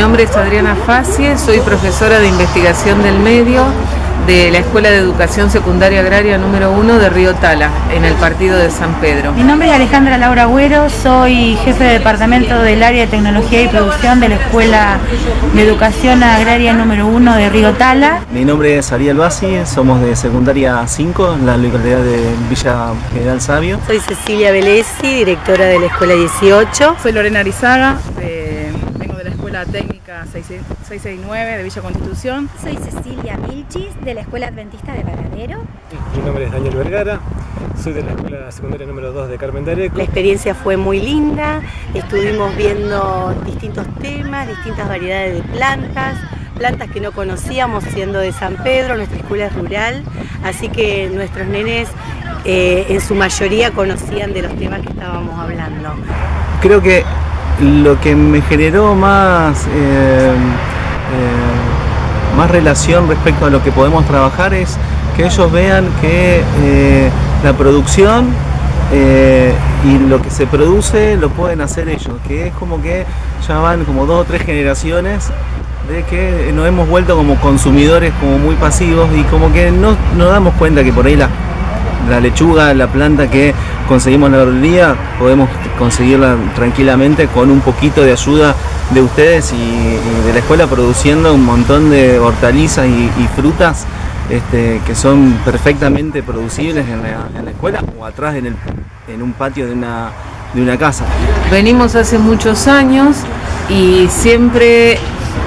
nombre es Adriana Facie, soy profesora de investigación del medio de la Escuela de Educación Secundaria Agraria número 1 de Río Tala, en el partido de San Pedro. Mi nombre es Alejandra Laura Agüero, soy jefe de departamento del área de tecnología y producción de la Escuela de Educación Agraria número 1 de Río Tala. Mi nombre es Ariel Bassi, somos de secundaria 5 en la localidad de Villa General Sabio. Soy Cecilia Velesi, directora de la Escuela 18. Soy Lorena Arizaga, Escuela Técnica 669 de Villa Constitución. Soy Cecilia Milchis, de la Escuela Adventista de Varadero. Mi nombre es Daniel Vergara, soy de la Escuela Secundaria número 2 de Carmen Dareco. La experiencia fue muy linda, estuvimos viendo distintos temas, distintas variedades de plantas, plantas que no conocíamos siendo de San Pedro, nuestra escuela es rural, así que nuestros nenes eh, en su mayoría conocían de los temas que estábamos hablando. Creo que lo que me generó más, eh, eh, más relación respecto a lo que podemos trabajar es que ellos vean que eh, la producción y lo que se produce lo pueden hacer ellos, que es como que ya van como dos o tres generaciones de que nos hemos vuelto como consumidores como muy pasivos y como que no nos damos cuenta que por ahí la, la lechuga, la planta que conseguimos en la verdulería, podemos conseguirla tranquilamente con un poquito de ayuda de ustedes y, de la escuela produciendo un montón de hortalizas y, frutas este, que son perfectamente producibles en la, escuela o atrás en, el, en un patio de una, de una casa. Venimos hace muchos años y siempre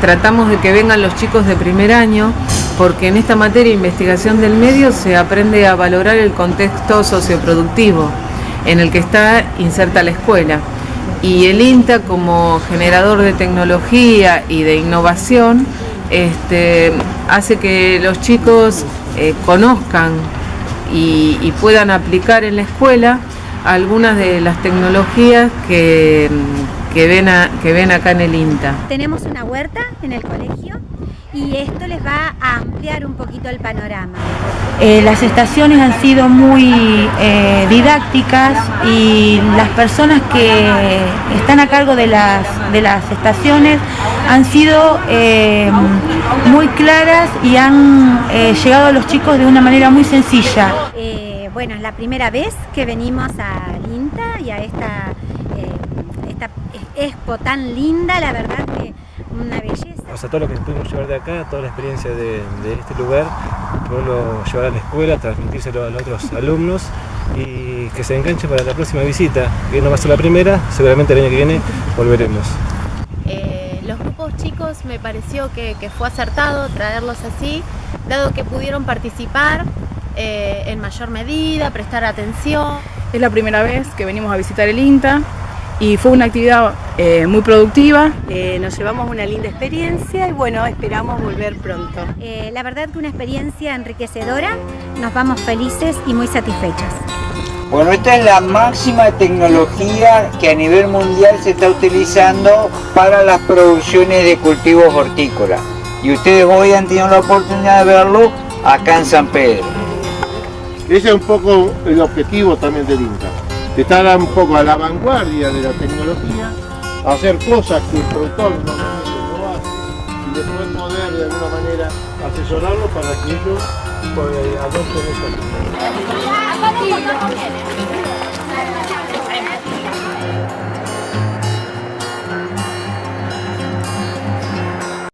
tratamos de que vengan los chicos de primer año porque en esta materia de investigación del medio se aprende a valorar el contexto socioproductivo en el que está inserta la escuela. Y el INTA como generador de tecnología y de innovación este, hace que los chicos eh, conozcan y, puedan aplicar en la escuela algunas de las tecnologías que, que, ven que ven acá en el INTA. Tenemos una huerta en el colegio y esto les va a ampliar un poquito el panorama. Eh, las estaciones han sido muy eh, didácticas y las personas que están a cargo de las, de las estaciones han sido eh, muy claras y han llegado a los chicos de una manera muy sencilla. bueno, es la primera vez que venimos a INTA y a esta, esta expo tan linda, la verdad que una belleza o sea, todo lo que pudimos llevar de acá, toda la experiencia de, este lugar, poderlo llevar a la escuela, transmitírselo a los otros alumnos y que se enganche para la próxima visita, que no va a ser la primera, seguramente el año que viene volveremos. Eh, los grupos chicos me pareció que, fue acertado traerlos así, dado que pudieron participar eh, en mayor medida, prestar atención. Es la primera vez que venimos a visitar el INTA, y fue una actividad eh, muy productiva. Eh, nos llevamos una linda experiencia y bueno, esperamos volver pronto. Eh, la verdad que una experiencia enriquecedora, nos vamos felices y muy satisfechas. Bueno, esta es la máxima tecnología que a nivel mundial se está utilizando para las producciones de cultivos hortícolas. Y ustedes hoy han tenido la oportunidad de verlo acá en San Pedro. Ese es un poco el objetivo también del INTA estar un poco a la vanguardia de la tecnología, hacer cosas que el productor normalmente no hace y después poder de alguna manera asesorarlo para que ellos pues, adopten esa